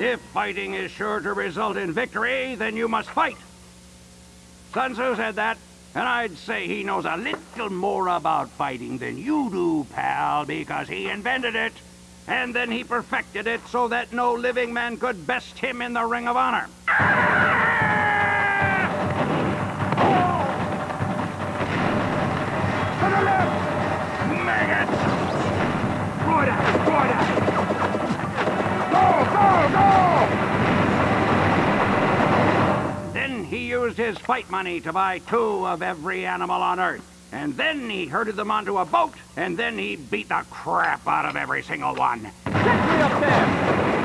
If fighting is sure to result in victory, then you must fight. Sun Tzu said that, and I'd say he knows a little more about fighting than you do, pal, because he invented it. And then he perfected it so that no living man could best him in the Ring of Honor. Then he used his fight money to buy two of every animal on Earth. And then he herded them onto a boat, and then he beat the crap out of every single one. Get me up there!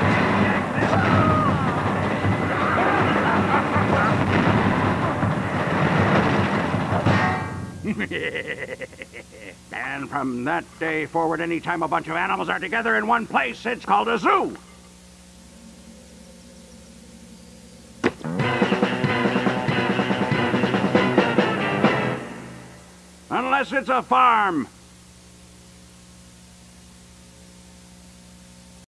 and from that day forward, anytime a bunch of animals are together in one place, it's called a zoo. Unless it's a farm.